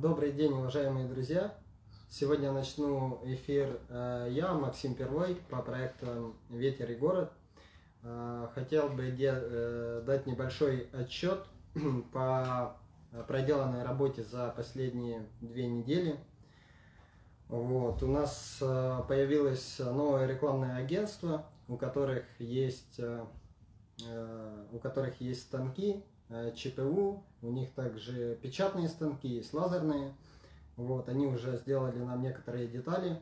Добрый день, уважаемые друзья! Сегодня начну эфир э, я, Максим Первой, по проекту «Ветер и город». Э, хотел бы э, дать небольшой отчет по проделанной работе за последние две недели. Вот. У нас появилось новое рекламное агентство, у которых есть, у которых есть станки, ЧПУ, у них также печатные станки, есть лазерные. Вот, они уже сделали нам некоторые детали.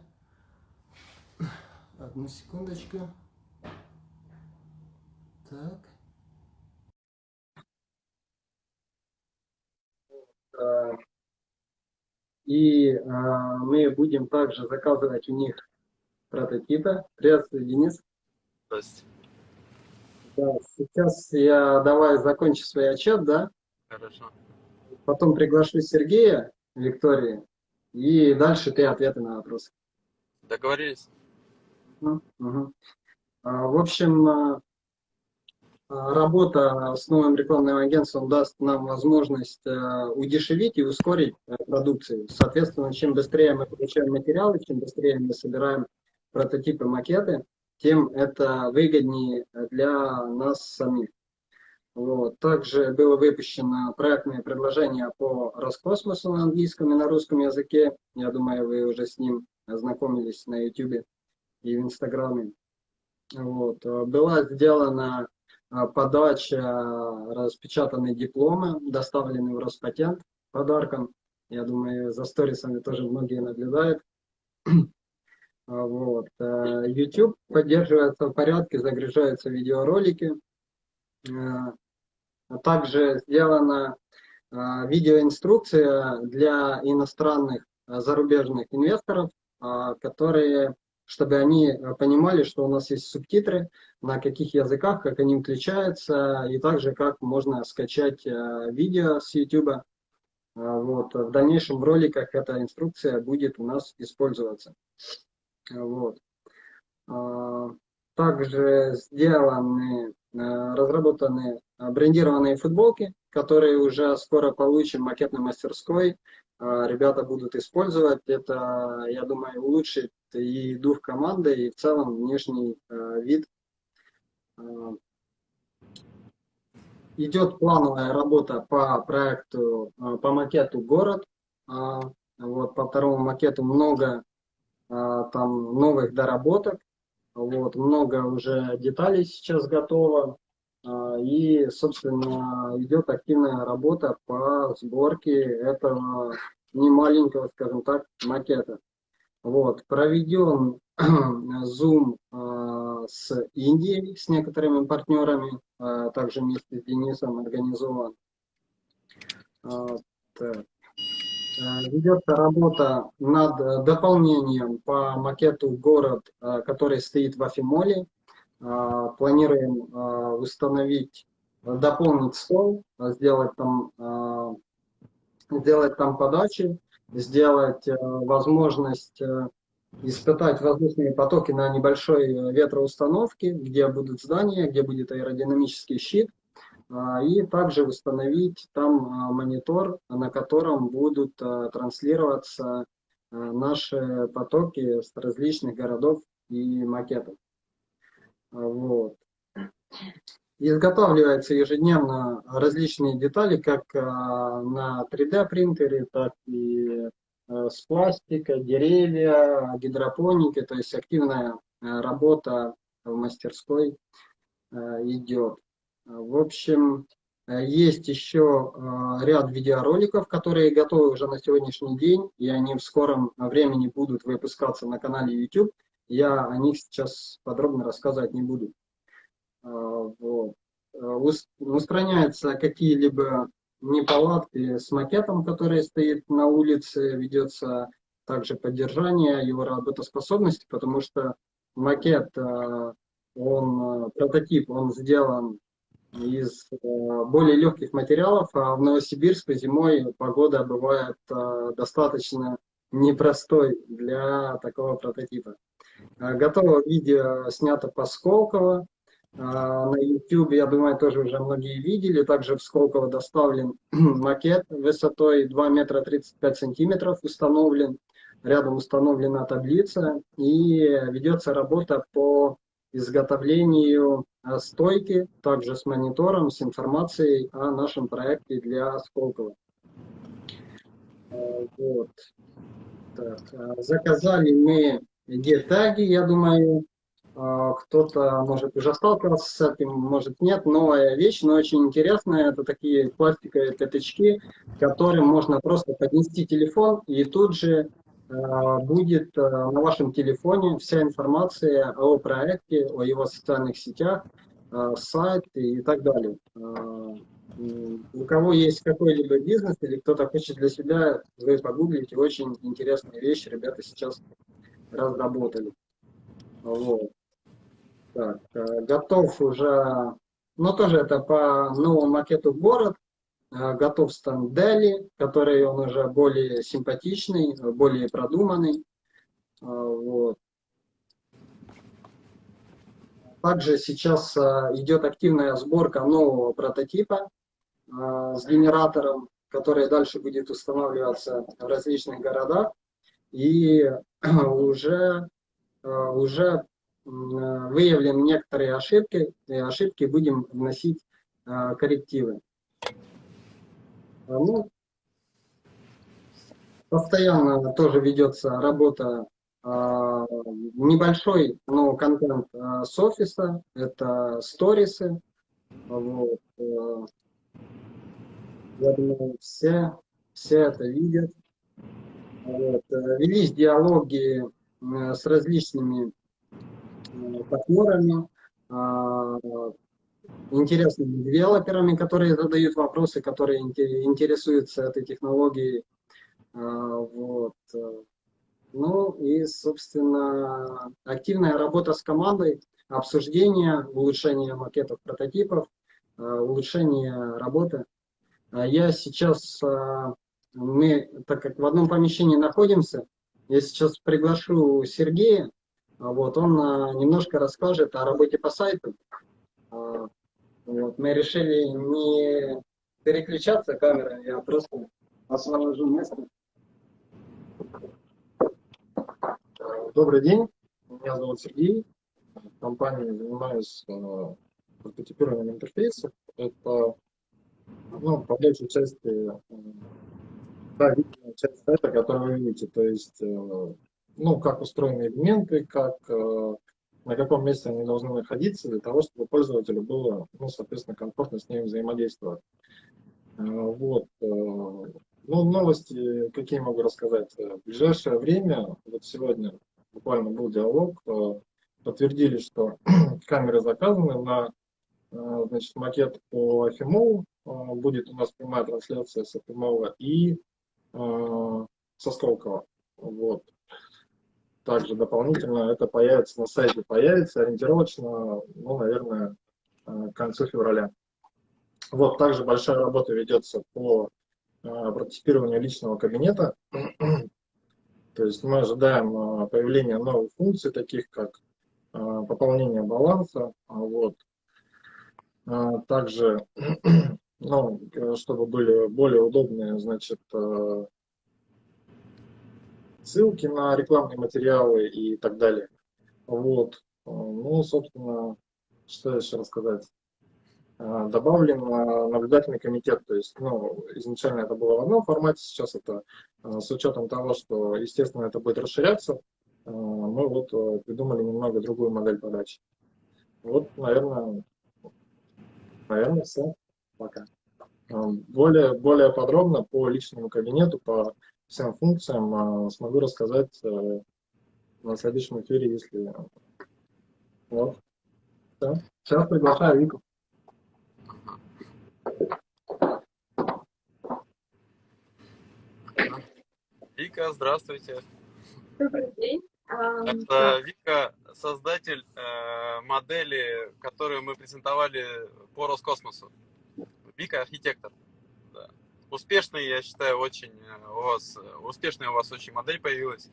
Одну секундочку. Так. Э, и а, мы будем также заказывать у них прототипы. Приветствую, Денис. Здравствуйте. Да, сейчас я давай закончу свой отчет, да? Хорошо. Потом приглашу Сергея, Виктории, и дальше ты ответы на вопросы. Договорились. Ну, угу. В общем, а, а, работа с новым рекламным агентством даст нам возможность удешевить и ускорить продукцию. Соответственно, чем быстрее мы получаем материалы, чем быстрее мы собираем прототипы, макеты, тем это выгоднее для нас самих. Вот. Также было выпущено проектное предложение по Роскосмосу на английском и на русском языке. Я думаю, вы уже с ним ознакомились на YouTube и в Инстаграме. Вот. Была сделана а, подача распечатанной дипломы, доставленной в Роспатент подарком. Я думаю, за сторисами тоже многие наблюдают. А, вот. Э, YouTube поддерживается в порядке, загружаются видеоролики. Э, также сделана э, видеоинструкция для иностранных зарубежных инвесторов, которые, чтобы они понимали, что у нас есть субтитры, на каких языках, как они включаются, и также как можно скачать видео с YouTube. Вот. В дальнейшем в роликах эта инструкция будет у нас использоваться. Вот. А, также сделаны, а, разработаны брендированные футболки, которые уже скоро получим в макетной мастерской. А, ребята будут использовать. Это, я думаю, улучшит и дух команды, и в целом внешний вид. Идет плановая работа по проекту, по макету «Город». Вот, по второму макету много а, там новых доработок. Вот, много уже деталей сейчас готово. А, и, собственно, идет активная работа по сборке этого немаленького, скажем так, макета. Вот, проведен Zoom а, с Индией, с некоторыми партнерами, также вместе с Денисом организован. Так. Э, ведется работа над э, дополнением по макету город, э, который стоит в Афимоле. Планируем установить, дополнить стол, сделать там, сделать там подачи, сделать возможность испытать воздушные потоки на небольшой ветроустановке, где будут здания, где будет аэродинамический щит, и также установить там а, монитор, на котором будут а, транслироваться наши потоки с различных городов и макетов. Вот. Изготавливаются ежедневно различные детали, как на 3D принтере, так и с пластика, деревья, гидропоники, то есть активная работа в мастерской идет. В общем, э, есть еще э, ряд видеороликов, которые готовы уже на сегодняшний день, и они в скором времени будут выпускаться на канале YouTube. Я о них сейчас подробно рассказывать не буду. Э, вот. Устраняются какие-либо неполадки с макетом, который стоит на улице, ведется также поддержание его работоспособности, потому что макет, он, прототип, он сделан из э, более легких материалов, а в Новосибирске зимой погода бывает э, достаточно непростой для такого прототипа. Э, готово видео снято по Сколково, На YouTube, я думаю, тоже уже многие видели. Также в Сколково доставлен макет высотой 2 метра 35 сантиметров установлен. Рядом установлена таблица и ведется работа по изготовлению стойки, также с монитором, с информацией о нашем проекте для Сколково. Вот. Так, заказали мы гетаги, я думаю, кто-то, может, уже сталкивался с этим, может, нет. Новая вещь, но очень интересная. Это такие пластиковые пятачки, которым можно просто поднести телефон, и тут же будет а, на вашем телефоне вся информация о проекте, о его социальных сетях, сайт и так далее. У кого есть какой-либо бизнес или кто-то хочет для себя, вы погуглите, очень интересная вещь, ребята сейчас разработали. Вот. Так, э, готов уже, ну тоже это по новому макету город, э, готов стан Дели, который он уже более симпатичный, более продуманный. Э, вот. Также сейчас идет активная сборка нового прототипа с генератором, который дальше будет устанавливаться в различных городах. И уже, уже выявлены некоторые ошибки, и ошибки будем вносить а, коррективы. А, ну, постоянно тоже ведется работа а, небольшой, но контент с офиса, это сторисы. Вот. Я думаю, все, все это видят. Вот. Велись диалоги с различными партнерами, а, интересными девелоперами, которые задают вопросы, которые интересуются этой технологией. А, вот. Ну и, собственно, активная работа с командой, обсуждение, улучшение макетов, прототипов, а, улучшение работы. Я сейчас, мы, так как в одном помещении находимся, я сейчас приглашу Сергея, а вот, он а, немножко расскажет о работе по сайту. А, вот, мы решили не переключаться камерой, я просто освобожу место. Добрый день, меня зовут Сергей. В компании занимаюсь прототипированием интерфейсов. Это ну, по большей части да, часть сайта, которую вы видите. То есть э, ну, как устроены элементы, как, э, на каком месте они должны находиться, для того, чтобы пользователю было, ну, соответственно, комфортно с ними взаимодействовать. Э, вот. Э, ну, новости, какие могу рассказать. В ближайшее время, вот сегодня буквально был диалог, подтвердили, что камеры заказаны на значит, макет по Афимову. Будет у нас прямая трансляция с Афимова и со Сколково. Вот. Также дополнительно это появится на сайте, появится ориентировочно, ну, наверное, э, к концу февраля. Вот, также большая работа ведется по э, прототипированию личного кабинета. То есть мы ожидаем э, появления новых функций, таких как пополнение баланса. Вот. Также, ну, чтобы были более удобные, значит, ссылки на рекламные материалы и так далее. Вот. Ну, собственно, что еще рассказать? А, добавлен а, наблюдательный комитет, то есть, ну, изначально это было в одном формате, сейчас это с учетом того, что, естественно, это будет расширяться, мы вот придумали немного другую модель подачи. Вот, наверное, наверное, все. Пока. Более, более подробно по личному кабинету, по всем функциям а, смогу рассказать э, на следующем эфире, если... Вот. Да. Сейчас приглашаю Вику. Вика, здравствуйте. Добрый день. Это Вика, создатель э, модели, которую мы презентовали по Роскосмосу. Вика архитектор успешный, я считаю, очень э, у вас, э, успешная у вас очень модель появилась.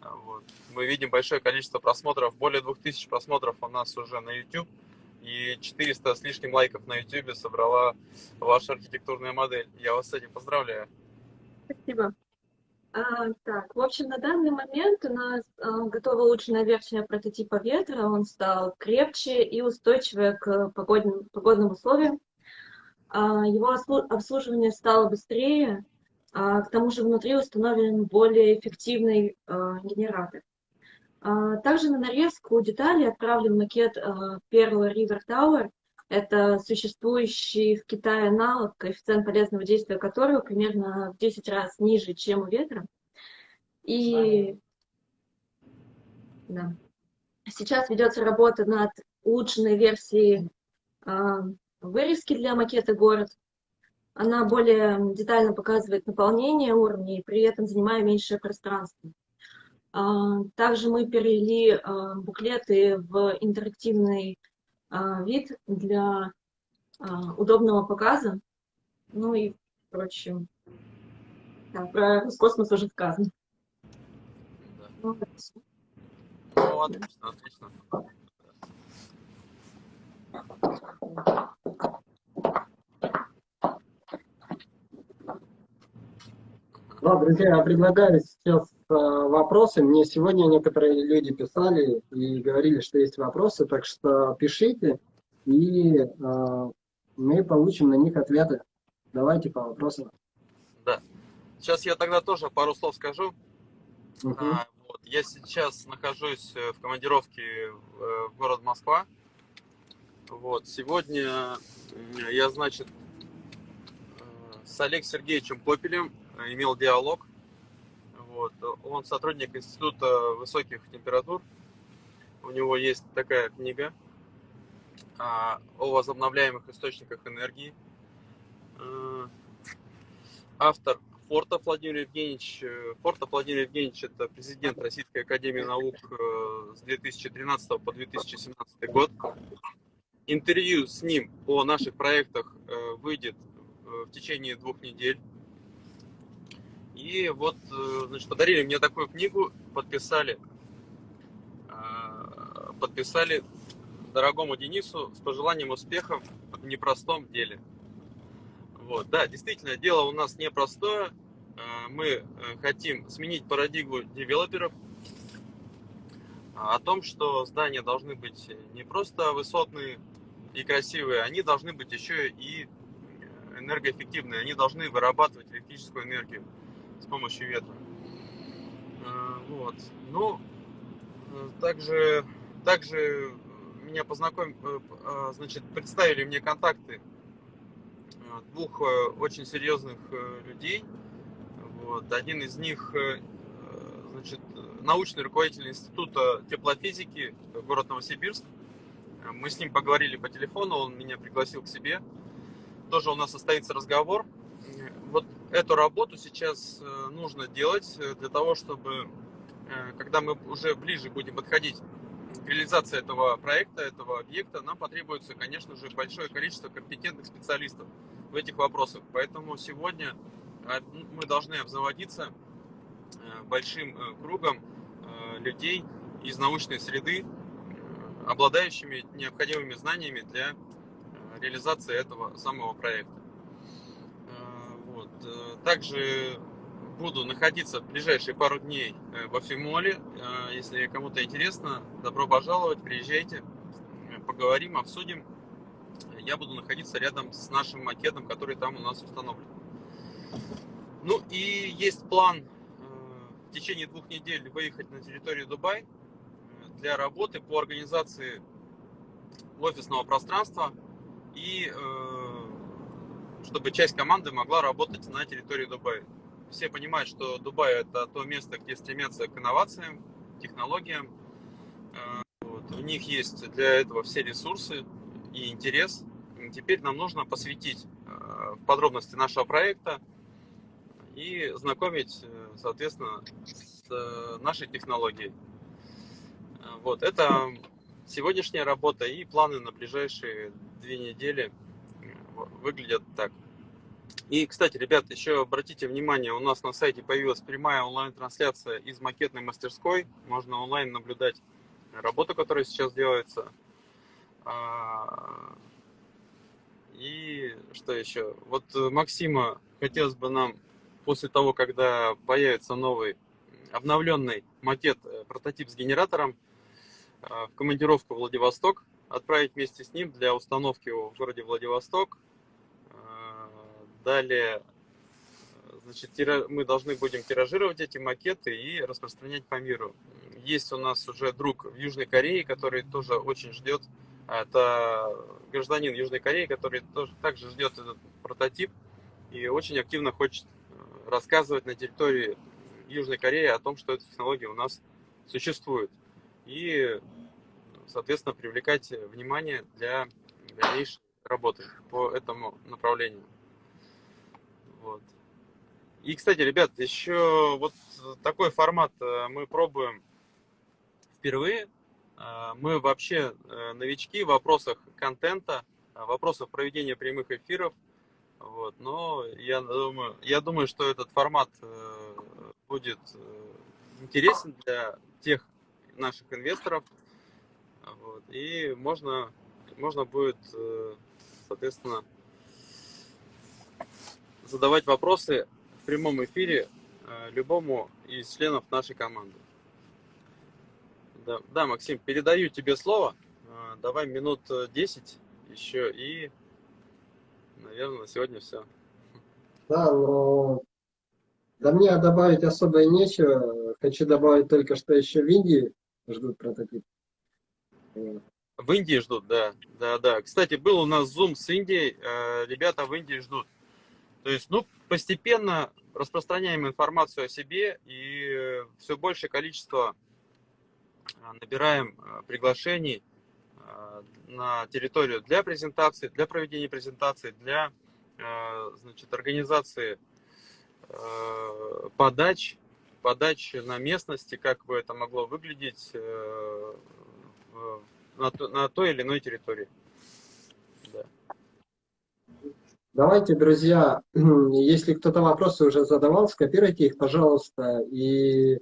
А, вот. Мы видим большое количество просмотров, более 2000 просмотров у нас уже на YouTube. и 400 с лишним лайков на YouTube собрала ваша архитектурная модель. Я вас с этим поздравляю. Спасибо. А, так, в общем, на данный момент у нас а, готова улучшенная версия прототипа ветра. Он стал крепче и устойчивее к погодным, погодным условиям. А, его обслуживание стало быстрее. А, к тому же внутри установлен более эффективный а, генератор. Также на нарезку деталей отправлен макет первого River Tower. Это существующий в Китае аналог, коэффициент полезного действия которого примерно в 10 раз ниже, чем у ветра. И да. сейчас ведется работа над улучшенной версией вырезки для макета город. Она более детально показывает наполнение уровней, при этом занимая меньшее пространство. А, также мы перевели а, буклеты в интерактивный а, вид для удобного показа. Ну и, впрочем, да, про космос уже сказано. Да. Ну, ну, отлично, отлично. Да, друзья, я предлагаю сейчас э, вопросы. Мне сегодня некоторые люди писали и говорили, что есть вопросы, так что пишите, и э, мы получим на них ответы. Давайте по вопросам. Да. Сейчас я тогда тоже пару слов скажу. Угу. А, вот, я сейчас нахожусь э, в командировке э, в город Москва. Вот, сегодня я, значит, с Олегом Сергеевичем Попелем имел диалог. Вот. Он сотрудник Института высоких температур. У него есть такая книга а, о возобновляемых источниках энергии. Автор Фортов Владимир Евгеньевич. Фортов Владимир Евгеньевич – это президент Российской Академии Наук э, с 2013 по 2017 год. Интервью с ним о наших проектах э, выйдет э, в течение двух недель. И вот, э, значит, подарили мне такую книгу, подписали, подписали дорогому Денису с пожеланием успехов в непростом деле. Вот, да, действительно, дело у нас непростое. Мы хотим сменить парадигму девелоперов о том, что здания должны быть не просто высотные и красивые, они должны быть еще и энергоэффективные, они должны вырабатывать электрическую энергию с помощью ветра. Э, вот. Ну, э, также, также меня познакомили, э, значит, представили мне контакты двух очень серьезных людей. Вот. Один из них, значит, научный руководитель Института теплофизики город Новосибирск. Мы с ним поговорили по телефону, он меня пригласил к себе. Тоже у нас состоится разговор вот эту работу сейчас э, нужно делать э, для того, чтобы, э, когда мы уже ближе будем подходить к реализации этого проекта, этого объекта, нам потребуется, конечно же, большое количество компетентных специалистов в этих вопросах. Поэтому сегодня мы должны обзаводиться большим кругом людей из научной среды, обладающими необходимыми знаниями для реализации этого самого проекта. Э, также буду находиться в ближайшие пару дней э, во Фимоле. Э, если кому-то интересно, добро пожаловать, приезжайте, поговорим, обсудим. Я буду находиться рядом с нашим макетом, который там у нас установлен. Ну и есть план в течение двух недель выехать на территорию Дубай для работы по организации офисного пространства и чтобы часть команды могла работать на территории Дубая. Все понимают, что Дубай это то место, где стремятся к инновациям, технологиям. Э, вот. У них есть для этого все ресурсы и интерес. И теперь нам нужно посвятить э, в подробности нашего проекта и знакомить, э, соответственно, с нашей технологией. Вот, это сегодняшняя работа и планы на ближайшие две недели – выглядят так. И, кстати, ребят, еще обратите внимание, у нас на сайте появилась прямая онлайн-трансляция из макетной мастерской. Можно онлайн наблюдать работу, которая сейчас делается. А, и что еще? Вот Максима хотелось бы нам после того, когда появится новый обновленный макет, э, прототип с генератором, э, в командировку в Владивосток, отправить вместе с ним для установки в городе Владивосток. Э, далее значит, мы должны будем тиражировать эти макеты и распространять по миру. Есть у нас уже друг в Южной Корее, который тоже очень ждет. Это гражданин Южной Кореи, который тоже также ждет этот прототип и очень активно хочет рассказывать на территории Южной Кореи о том, что эта технология у нас существует. И, соответственно, привлекать внимание для дальнейшей работы по этому направлению. Вот. И, кстати, ребят, еще вот такой формат э, мы пробуем впервые. Э, мы вообще э, новички в вопросах контента, в вопросах проведения прямых эфиров. Вот. Но я думаю, я думаю, что этот формат будет интересен для тех наших инвесторов. Вот. И можно, можно будет, соответственно, задавать вопросы в прямом эфире э, любому из членов нашей команды. Да, да, Максим, передаю тебе слово. Э, давай минут 10 еще и, наверное, на сегодня все. Да, но да мне добавить особо и нечего. Хочу добавить только, что еще в Индии ждут прототип. В Индии ждут, да. Да, да. Кстати, был у нас зум с Индией. Э, ребята в Индии ждут. То есть, ну, постепенно распространяем информацию о себе и все большее количество а, набираем а, приглашений на территорию для презентации, для проведения презентации, для значит, организации подач, подач на местности, как бы это могло выглядеть э, на, на той или иной территории. Давайте, друзья, если кто-то вопросы уже задавал, скопируйте их, пожалуйста, и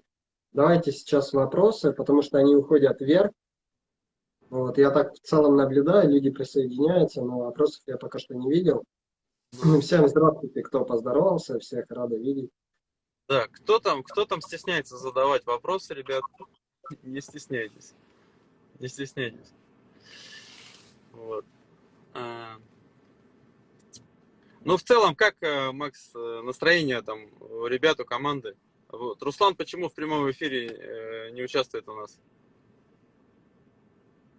давайте сейчас вопросы, потому что они уходят вверх. Вот, я так в целом наблюдаю, люди присоединяются, но вопросов я пока что не видел. Всем здравствуйте, кто поздоровался, всех рада видеть. Да, кто там, кто там стесняется задавать вопросы, ребят, не стесняйтесь, не стесняйтесь. Вот. А, ну, в целом, как, э, Макс, э, настроение там у ребят, у команды? Вот. Руслан почему в прямом эфире э, не участвует у нас?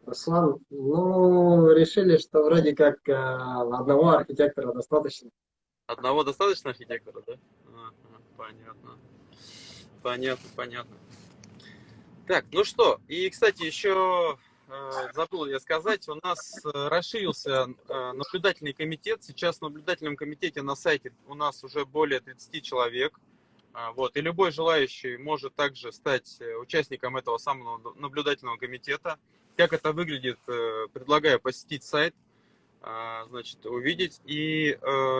Руслан, ну, решили, что вроде как одного архитектора достаточно. Одного достаточно архитектора, да? Понятно. Понятно, понятно. Так, ну что, и, кстати, еще Э, забыл я сказать, у нас э, расширился э, наблюдательный комитет. Сейчас в наблюдательном комитете на сайте у нас уже более 30 человек. А, вот. И любой желающий может также стать участником этого самого наблюдательного комитета. Как это выглядит, предлагаю посетить сайт, значит, увидеть. И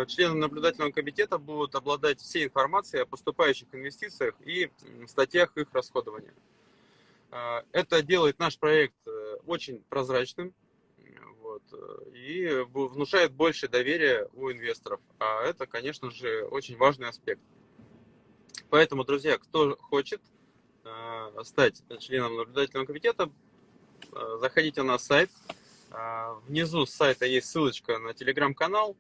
члены наблюдательного комитета будут обладать всей информацией о поступающих инвестициях и статьях их расходования. А, это делает наш проект э, очень прозрачным вот, э, и внушает больше доверия у инвесторов. А это, конечно же, очень важный аспект. Поэтому, друзья, кто хочет э, стать членом наблюдательного комитета, заходите на сайт. Внизу сайта есть ссылочка на телеграм-канал.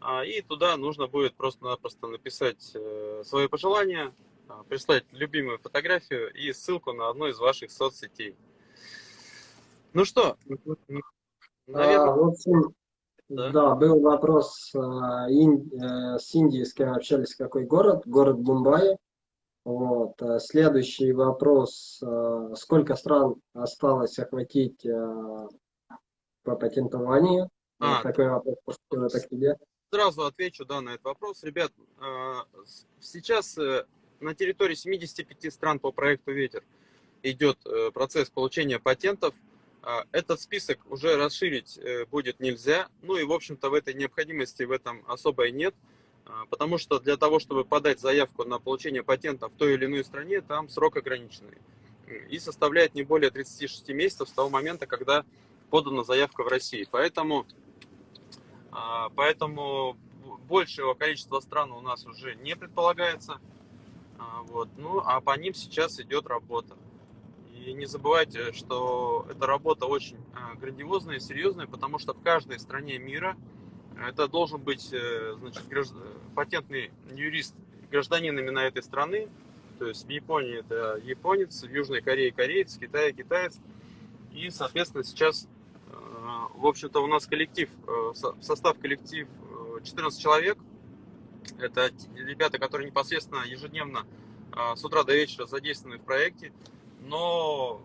А, и туда нужно будет просто-напросто написать свое пожелание, а, прислать любимую фотографию и ссылку на одну из ваших соцсетей. Ну что, наверное... А, в общем, да? да, был вопрос а, ин, а, с Индией, с кем общались, какой город? Город Мумбаи. Вот. А, следующий вопрос. А, сколько стран осталось охватить а, по патентованию? А, такой вопрос это к тебе. Сразу отвечу да, на этот вопрос. Ребят, сейчас э, на территории 75 стран по проекту «Ветер» идет э, процесс получения патентов. А, этот список уже расширить э, будет нельзя. Ну и, в общем-то, в этой необходимости в этом особой нет. А, потому что для того, чтобы подать заявку на получение патента в той или иной стране, там срок ограниченный. И составляет не более 36 месяцев с того момента, когда подана заявка в России. Поэтому, а, поэтому большего количества стран у нас уже не предполагается. А, вот. Ну, а по ним сейчас идет работа. И не забывайте, что эта работа очень а, грандиозная и серьезная, потому что в каждой стране мира это должен быть э, значит, гражд... патентный юрист гражданин именно этой страны. То есть в Японии это японец, в Южной Корее кореец, в Китае китаец. И, соответственно, сейчас, в общем-то, у нас коллектив, э, состав коллектив 14 человек. Это ребята, которые непосредственно ежедневно с утра до вечера задействованы в проекте. Но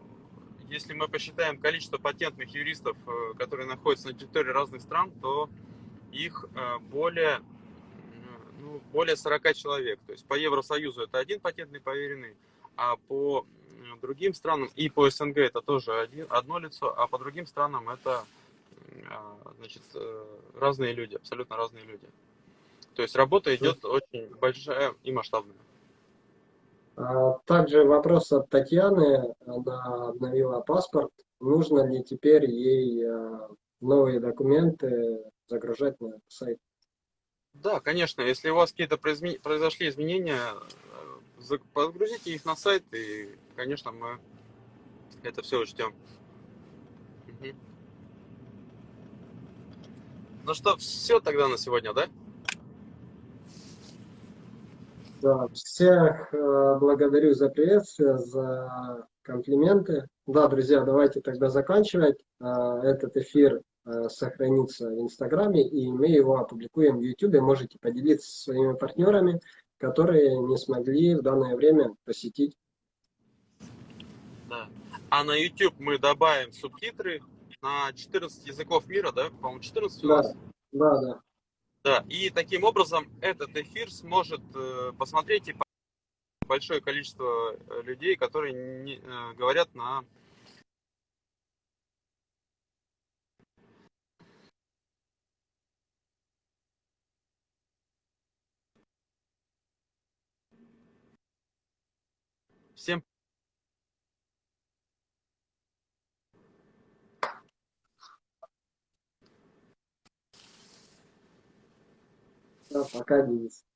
если мы посчитаем количество патентных юристов, которые находятся на территории разных стран, то их э, более, ну, более 40 человек. То есть по Евросоюзу это один патентный поверенный, а по другим странам и по СНГ это тоже один, одно лицо, а по другим странам это значит, э, разные люди, абсолютно разные люди. То есть работа идет очень большая и масштабная. А, также вопрос от Татьяны. Она обновила паспорт. Нужно ли теперь ей э, новые документы загружать на сайт. Да, конечно, если у вас какие-то произошли изменения, э, подгрузите их на сайт, и, конечно, мы это все учтем. Угу. Ну что, все тогда на сегодня, да? Да, всех э, благодарю за приветствие, за комплименты. Да, друзья, давайте тогда заканчивать э, этот эфир. Э, сохранится в Инстаграме, и мы его опубликуем в Ютубе. Можете поделиться со своими партнерами, которые не смогли в данное время посетить. Да. А на YouTube мы добавим субтитры на 14 языков мира, да? По-моему, 14 у да. нас? Да, да. Да, и таким образом этот эфир сможет э, посмотреть и большое количество э, людей, которые не, говорят на Всем Да, пока, Денис.